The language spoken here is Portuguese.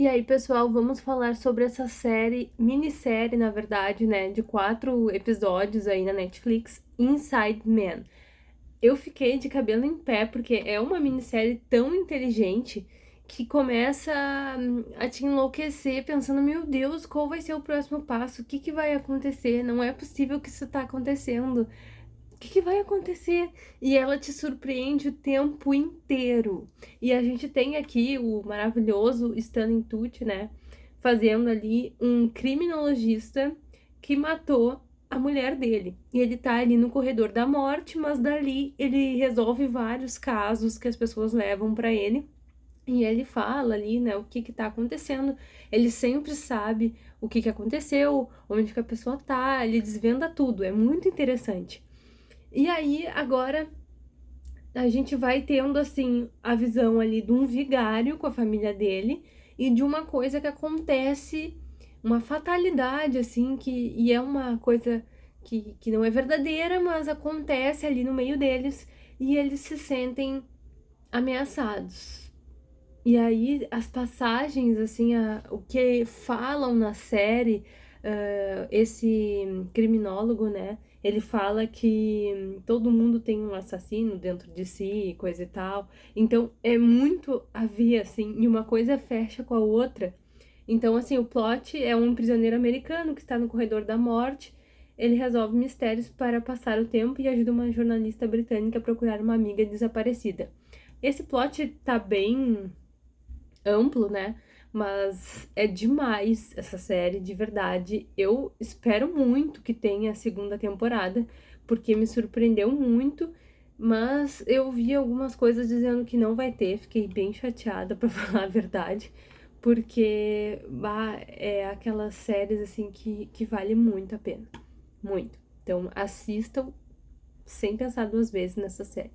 E aí, pessoal, vamos falar sobre essa série, minissérie, na verdade, né, de quatro episódios aí na Netflix, Inside Man. Eu fiquei de cabelo em pé, porque é uma minissérie tão inteligente que começa a te enlouquecer pensando, meu Deus, qual vai ser o próximo passo? O que, que vai acontecer? Não é possível que isso tá acontecendo que, que vai acontecer? E ela te surpreende o tempo inteiro. E a gente tem aqui o maravilhoso Stanley Tucci, né? Fazendo ali um criminologista que matou a mulher dele. E ele tá ali no corredor da morte, mas dali ele resolve vários casos que as pessoas levam para ele. E ele fala ali, né, o que que tá acontecendo. Ele sempre sabe o que que aconteceu, onde que a pessoa tá, ele desvenda tudo. É muito interessante. E aí, agora, a gente vai tendo, assim, a visão ali de um vigário com a família dele e de uma coisa que acontece, uma fatalidade, assim, que, e é uma coisa que, que não é verdadeira, mas acontece ali no meio deles e eles se sentem ameaçados. E aí, as passagens, assim, a, o que falam na série, uh, esse criminólogo, né? Ele fala que todo mundo tem um assassino dentro de si, coisa e tal. Então é muito a ver, assim, e uma coisa fecha com a outra. Então, assim, o plot é um prisioneiro americano que está no corredor da morte. Ele resolve mistérios para passar o tempo e ajuda uma jornalista britânica a procurar uma amiga desaparecida. Esse plot tá bem amplo, né? Mas é demais essa série, de verdade. Eu espero muito que tenha a segunda temporada, porque me surpreendeu muito. Mas eu vi algumas coisas dizendo que não vai ter, fiquei bem chateada, pra falar a verdade. Porque bah, é aquelas séries assim que, que vale muito a pena. Muito. Então assistam sem pensar duas vezes nessa série.